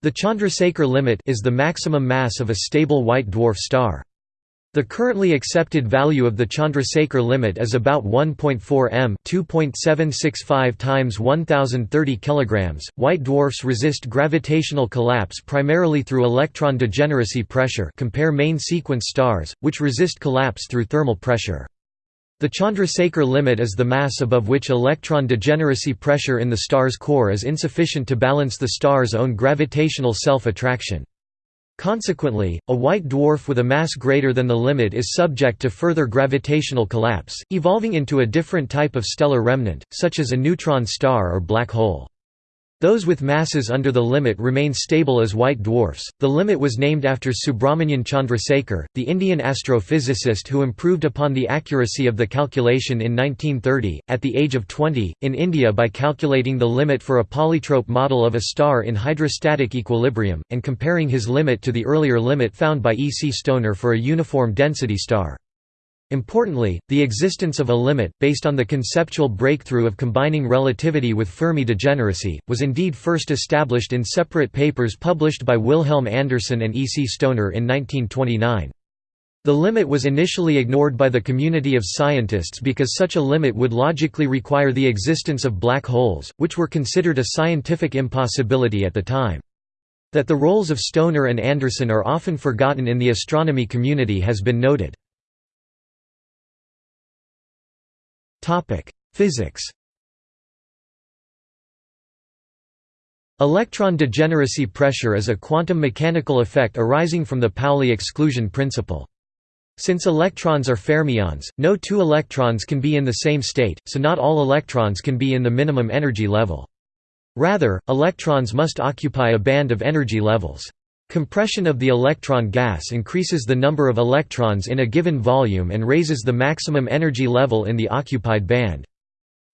The Chandrasekhar limit is the maximum mass of a stable white dwarf star. The currently accepted value of the Chandrasekhar limit is about 1.4 m, 2.765 times 1030 kilograms. White dwarfs resist gravitational collapse primarily through electron degeneracy pressure. Compare main sequence stars, which resist collapse through thermal pressure. The Chandrasekhar limit is the mass above which electron degeneracy pressure in the star's core is insufficient to balance the star's own gravitational self-attraction. Consequently, a white dwarf with a mass greater than the limit is subject to further gravitational collapse, evolving into a different type of stellar remnant, such as a neutron star or black hole. Those with masses under the limit remain stable as white dwarfs. The limit was named after Subrahmanyan Chandrasekhar, the Indian astrophysicist who improved upon the accuracy of the calculation in 1930, at the age of 20, in India by calculating the limit for a polytrope model of a star in hydrostatic equilibrium, and comparing his limit to the earlier limit found by E. C. Stoner for a uniform density star. Importantly, the existence of a limit, based on the conceptual breakthrough of combining relativity with Fermi degeneracy, was indeed first established in separate papers published by Wilhelm Anderson and E. C. Stoner in 1929. The limit was initially ignored by the community of scientists because such a limit would logically require the existence of black holes, which were considered a scientific impossibility at the time. That the roles of Stoner and Anderson are often forgotten in the astronomy community has been noted. Physics Electron degeneracy pressure is a quantum mechanical effect arising from the Pauli exclusion principle. Since electrons are fermions, no two electrons can be in the same state, so not all electrons can be in the minimum energy level. Rather, electrons must occupy a band of energy levels. Compression of the electron gas increases the number of electrons in a given volume and raises the maximum energy level in the occupied band.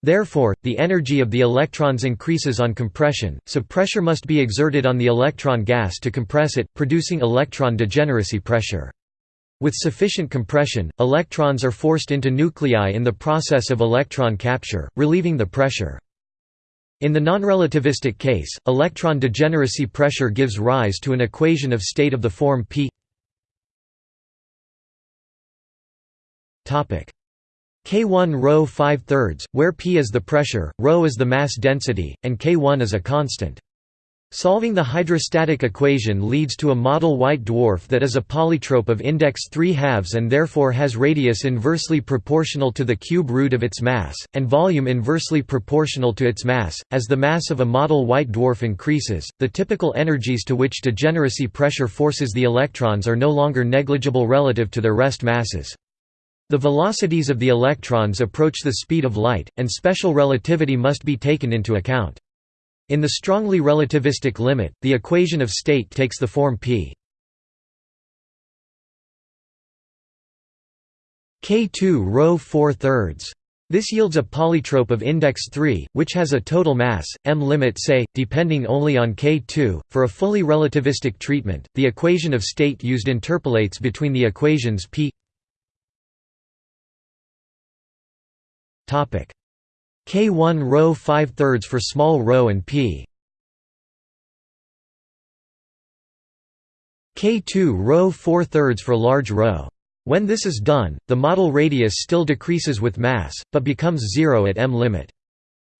Therefore, the energy of the electrons increases on compression, so pressure must be exerted on the electron gas to compress it, producing electron degeneracy pressure. With sufficient compression, electrons are forced into nuclei in the process of electron capture, relieving the pressure. In the nonrelativistic case, electron degeneracy pressure gives rise to an equation of state of the form p K1 rho 5 thirds, where p is the pressure, rho is the mass density, and K1 is a constant. Solving the hydrostatic equation leads to a model white dwarf that is a polytrope of index 3 halves and therefore has radius inversely proportional to the cube root of its mass, and volume inversely proportional to its mass. As the mass of a model white dwarf increases, the typical energies to which degeneracy pressure forces the electrons are no longer negligible relative to their rest masses. The velocities of the electrons approach the speed of light, and special relativity must be taken into account. In the strongly relativistic limit, the equation of state takes the form p k2 rho 4 thirds. This yields a polytrope of index 3, which has a total mass, m limit say, depending only on k2. For a fully relativistic treatment, the equation of state used interpolates between the equations p K1 rho 5 thirds for small rho and p. K2 rho 4 thirds for large rho. When this is done, the model radius still decreases with mass, but becomes zero at m limit.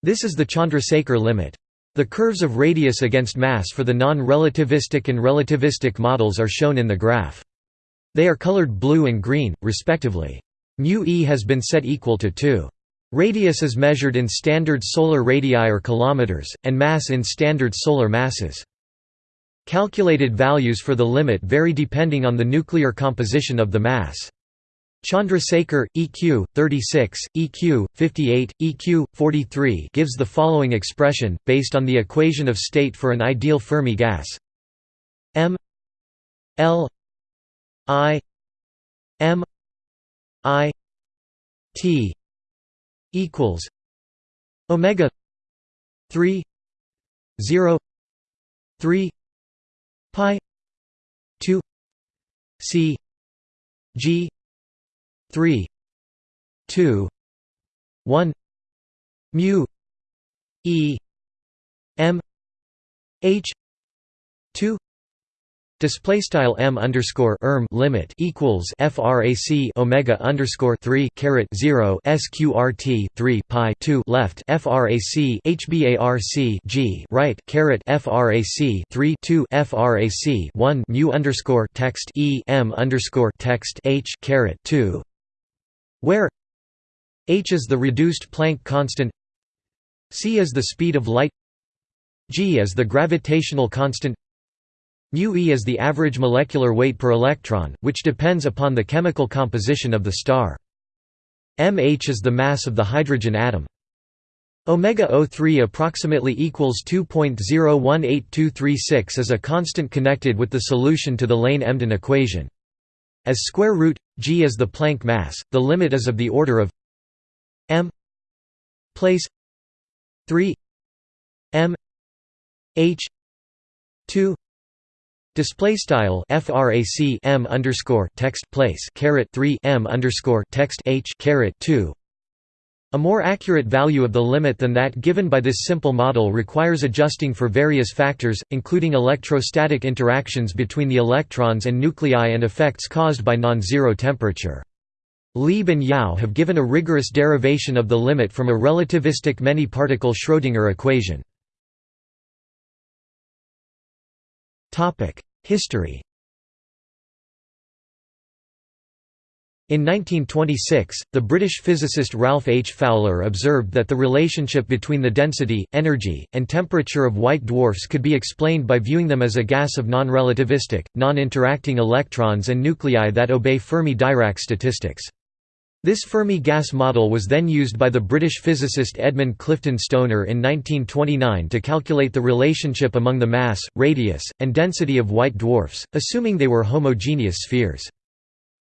This is the Chandrasekhar limit. The curves of radius against mass for the non-relativistic and relativistic models are shown in the graph. They are colored blue and green, respectively. Mu e has been set equal to 2. Radius is measured in standard solar radii or kilometers, and mass in standard solar masses. Calculated values for the limit vary depending on the nuclear composition of the mass. Chandrasekhar, EQ, 36, EQ, 58, EQ, 43 gives the following expression, based on the equation of state for an ideal Fermi gas m l i m i t equals omega 3 0 3 pi 2 c g 3 2 1 mu e m h 2 display style m underscore erm limit equals frac omega underscore 3 caret 0 sqrt 3 pi 2 left frac hbarc g right caret frac 3 2 frac 1 mu underscore text e m underscore text h caret 2 where h is the reduced Planck constant c is the speed of light g is the gravitational constant mu e is the average molecular weight per electron, which depends upon the chemical composition of the star. mh is the mass of the hydrogen atom. Omega O3 approximately equals 2.018236 is a constant connected with the solution to the Lane-Emden equation. As square root g is the Planck mass, the limit is of the order of m place 3 m h 2 display style frac m underscore text place caret 3 m underscore text h caret 2 a more accurate value of the limit than that given by this simple model requires adjusting for various factors, including electrostatic interactions between the electrons and nuclei and effects caused by non-zero temperature. Lieb and Yau have given a rigorous derivation of the limit from a relativistic many-particle Schrödinger equation. History In 1926, the British physicist Ralph H. Fowler observed that the relationship between the density, energy, and temperature of white dwarfs could be explained by viewing them as a gas of non-relativistic, non-interacting electrons and nuclei that obey Fermi-Dirac statistics. This Fermi gas model was then used by the British physicist Edmund Clifton Stoner in 1929 to calculate the relationship among the mass, radius, and density of white dwarfs, assuming they were homogeneous spheres.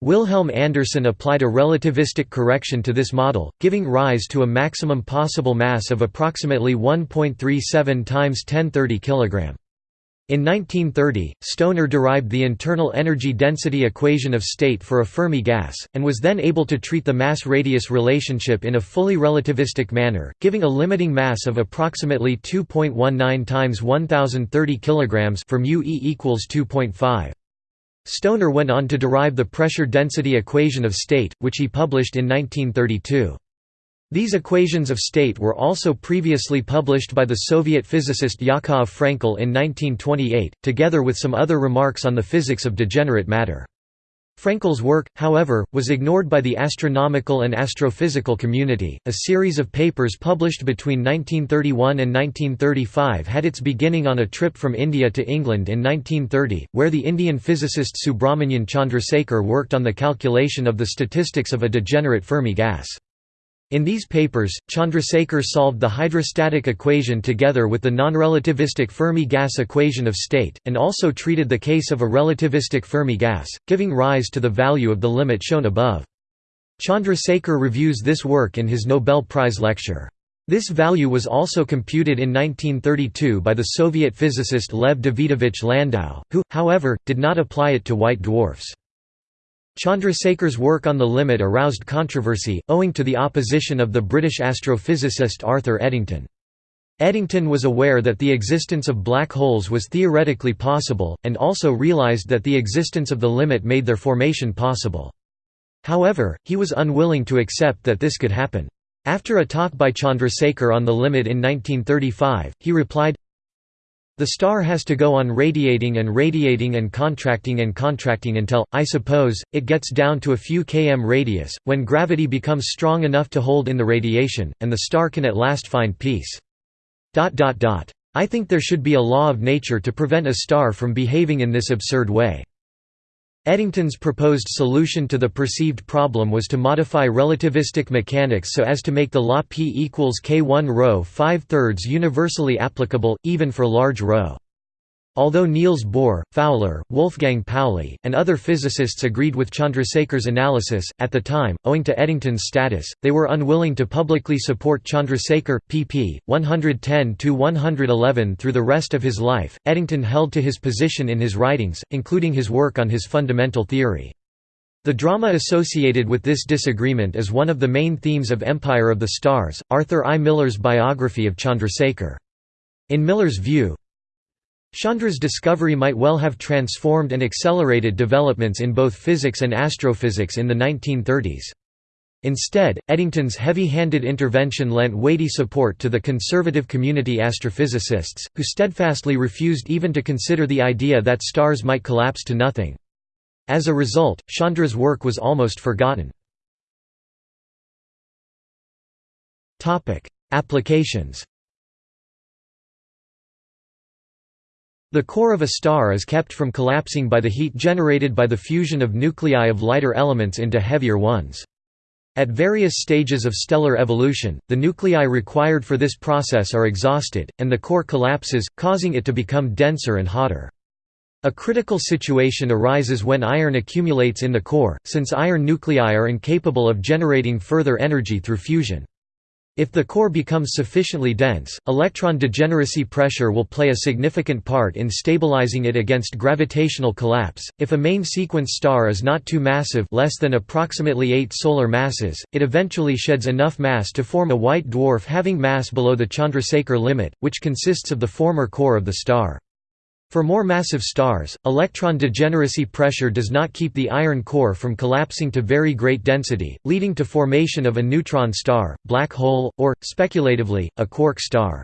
Wilhelm Anderson applied a relativistic correction to this model, giving rise to a maximum possible mass of approximately 1.37 times 1030 kg. In 1930, Stoner derived the internal energy density equation of state for a Fermi gas, and was then able to treat the mass-radius relationship in a fully relativistic manner, giving a limiting mass of approximately 2.19 times 1030 kg for mu e equals 2.5. Stoner went on to derive the pressure density equation of state, which he published in 1932. These equations of state were also previously published by the Soviet physicist Yakov Frenkel in 1928, together with some other remarks on the physics of degenerate matter. Frenkel's work, however, was ignored by the astronomical and astrophysical community. A series of papers published between 1931 and 1935 had its beginning on a trip from India to England in 1930, where the Indian physicist Subrahmanyan Chandrasekhar worked on the calculation of the statistics of a degenerate Fermi gas. In these papers, Chandrasekhar solved the hydrostatic equation together with the nonrelativistic Fermi gas equation of state, and also treated the case of a relativistic Fermi gas, giving rise to the value of the limit shown above. Chandrasekhar reviews this work in his Nobel Prize lecture. This value was also computed in 1932 by the Soviet physicist Lev Davidovich Landau, who, however, did not apply it to white dwarfs. Chandrasekhar's work on the limit aroused controversy, owing to the opposition of the British astrophysicist Arthur Eddington. Eddington was aware that the existence of black holes was theoretically possible, and also realised that the existence of the limit made their formation possible. However, he was unwilling to accept that this could happen. After a talk by Chandrasekhar on the limit in 1935, he replied, the star has to go on radiating and radiating and contracting and contracting until, I suppose, it gets down to a few km radius, when gravity becomes strong enough to hold in the radiation, and the star can at last find peace. I think there should be a law of nature to prevent a star from behaving in this absurd way. Eddington's proposed solution to the perceived problem was to modify relativistic mechanics so as to make the law P equals k1 rho 5 thirds universally applicable, even for large ρ. Although Niels Bohr, Fowler, Wolfgang Pauli, and other physicists agreed with Chandrasekhar's analysis, at the time, owing to Eddington's status, they were unwilling to publicly support Chandrasekhar, pp. 110–111 through the rest of his life. Eddington held to his position in his writings, including his work on his fundamental theory. The drama associated with this disagreement is one of the main themes of Empire of the Stars, Arthur I. Miller's biography of Chandrasekhar. In Miller's view, Chandra's discovery might well have transformed and accelerated developments in both physics and astrophysics in the 1930s. Instead, Eddington's heavy-handed intervention lent weighty support to the conservative community astrophysicists, who steadfastly refused even to consider the idea that stars might collapse to nothing. As a result, Chandra's work was almost forgotten. Applications The core of a star is kept from collapsing by the heat generated by the fusion of nuclei of lighter elements into heavier ones. At various stages of stellar evolution, the nuclei required for this process are exhausted, and the core collapses, causing it to become denser and hotter. A critical situation arises when iron accumulates in the core, since iron nuclei are incapable of generating further energy through fusion. If the core becomes sufficiently dense, electron degeneracy pressure will play a significant part in stabilizing it against gravitational collapse. If a main sequence star is not too massive, less than approximately 8 solar masses, it eventually sheds enough mass to form a white dwarf having mass below the Chandrasekhar limit, which consists of the former core of the star. For more massive stars, electron degeneracy pressure does not keep the iron core from collapsing to very great density, leading to formation of a neutron star, black hole, or, speculatively, a quark star.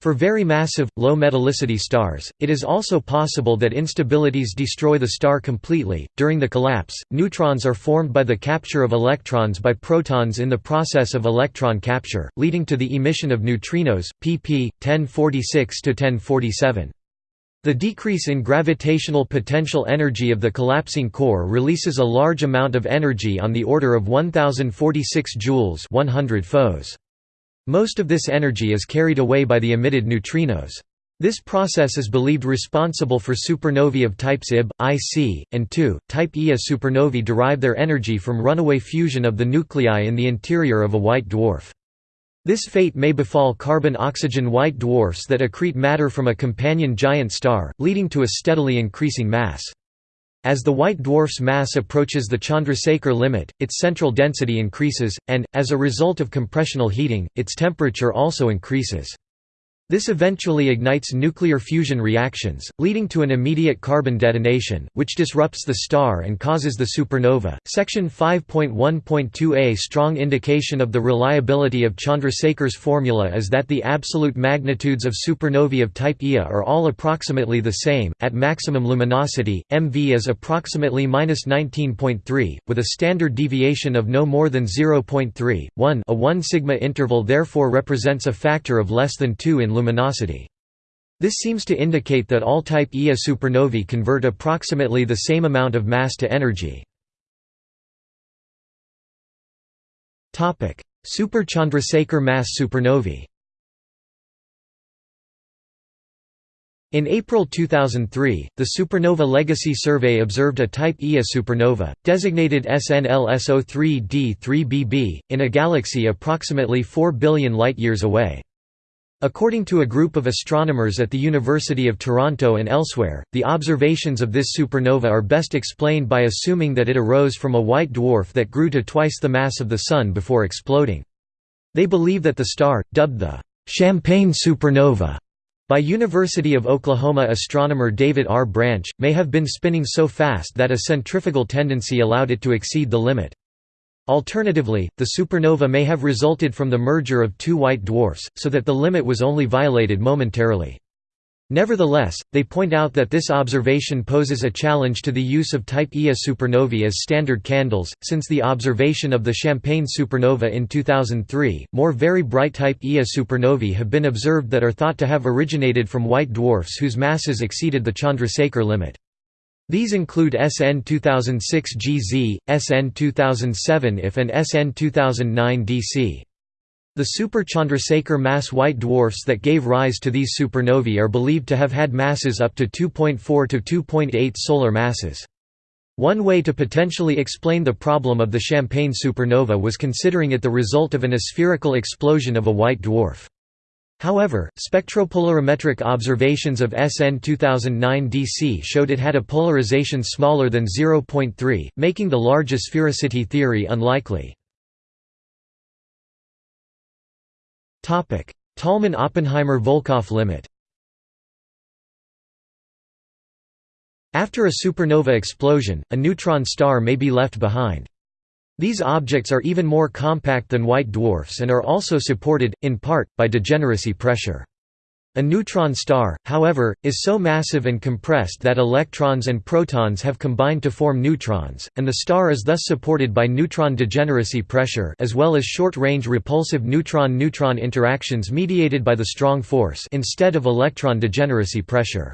For very massive, low metallicity stars, it is also possible that instabilities destroy the star completely. During the collapse, neutrons are formed by the capture of electrons by protons in the process of electron capture, leading to the emission of neutrinos, pp. 1046 1047. The decrease in gravitational potential energy of the collapsing core releases a large amount of energy on the order of 1046 joules 100 foes. Most of this energy is carried away by the emitted neutrinos. This process is believed responsible for supernovae of types Ib, Ic, and II. Type Ia supernovae derive their energy from runaway fusion of the nuclei in the interior of a white dwarf. This fate may befall carbon-oxygen white dwarfs that accrete matter from a companion giant star, leading to a steadily increasing mass. As the white dwarf's mass approaches the Chandrasekhar limit, its central density increases, and, as a result of compressional heating, its temperature also increases. This eventually ignites nuclear fusion reactions, leading to an immediate carbon detonation, which disrupts the star and causes the supernova. Section 5.1.2a strong indication of the reliability of Chandrasekhar's formula is that the absolute magnitudes of supernovae of type Ia are all approximately the same. At maximum luminosity, MV is approximately -19.3, with a standard deviation of no more than 0.3. 1 a 1 sigma interval therefore represents a factor of less than 2 in luminosity. This seems to indicate that all type Ia supernovae convert approximately the same amount of mass to energy. Super Chandrasekhar mass supernovae In April 2003, the Supernova Legacy Survey observed a Type Ia supernova, designated SNLSO3d3bb, in a galaxy approximately 4 billion light-years away. According to a group of astronomers at the University of Toronto and elsewhere, the observations of this supernova are best explained by assuming that it arose from a white dwarf that grew to twice the mass of the Sun before exploding. They believe that the star, dubbed the Champagne supernova by University of Oklahoma astronomer David R. Branch, may have been spinning so fast that a centrifugal tendency allowed it to exceed the limit. Alternatively, the supernova may have resulted from the merger of two white dwarfs, so that the limit was only violated momentarily. Nevertheless, they point out that this observation poses a challenge to the use of type Ia supernovae as standard candles. Since the observation of the Champagne supernova in 2003, more very bright type Ia supernovae have been observed that are thought to have originated from white dwarfs whose masses exceeded the Chandrasekhar limit. These include SN 2006 GZ, SN 2007 IF and SN 2009 DC. The super Chandrasekhar mass white dwarfs that gave rise to these supernovae are believed to have had masses up to 2.4 to 2.8 solar masses. One way to potentially explain the problem of the Champagne supernova was considering it the result of an aspherical explosion of a white dwarf. However, spectropolarimetric observations of SN 2009 DC showed it had a polarization smaller than 0.3, making the large sphericity theory unlikely. Tolman–Oppenheimer–Volkoff limit After a supernova explosion, a neutron star may be left behind. These objects are even more compact than white dwarfs and are also supported, in part, by degeneracy pressure. A neutron star, however, is so massive and compressed that electrons and protons have combined to form neutrons, and the star is thus supported by neutron degeneracy pressure as well as short-range repulsive neutron-neutron interactions mediated by the strong force instead of electron degeneracy pressure.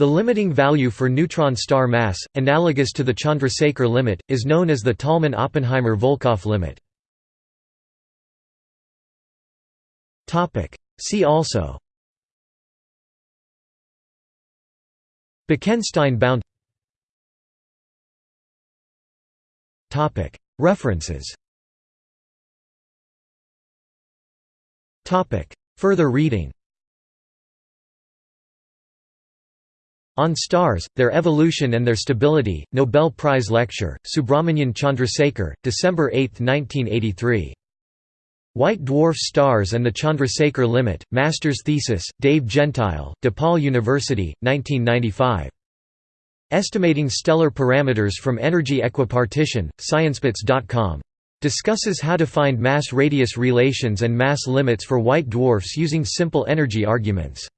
The limiting value for neutron star mass, analogous to the Chandrasekhar limit, is known as the Tolman–Oppenheimer–Volkoff limit. See also Bekenstein bound References Further reading On Stars, Their Evolution and Their Stability, Nobel Prize Lecture, Subrahmanyan Chandrasekhar, December 8, 1983. White Dwarf Stars and the Chandrasekhar Limit, Master's Thesis, Dave Gentile, DePaul University, 1995. Estimating Stellar Parameters from Energy Equipartition, Sciencebits.com. Discusses how to find mass-radius relations and mass limits for white dwarfs using simple energy arguments.